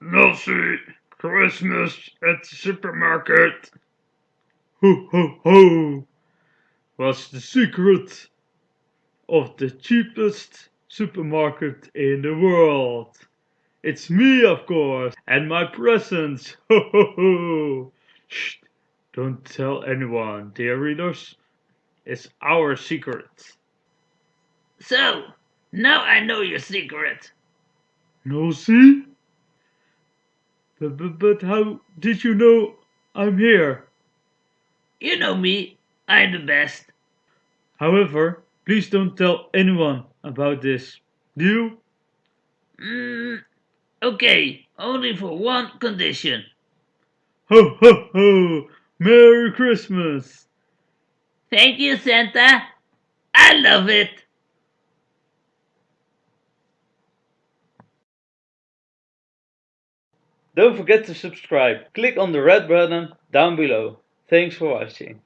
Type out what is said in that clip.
Mercy Christmas at the supermarket. Ho ho ho! What's the secret of the cheapest supermarket in the world? It's me, of course, and my presents. Ho ho ho! Shh! Don't tell anyone, dear readers. It's our secret. So, now I know your secret. No, see? But, but, but how did you know I'm here? You know me, I'm the best. However, please don't tell anyone about this. Deal? Mm, okay, only for one condition. Ho ho ho! Merry Christmas! Thank you, Santa. I love it. Don't forget to subscribe. Click on the red button down below. Thanks for watching.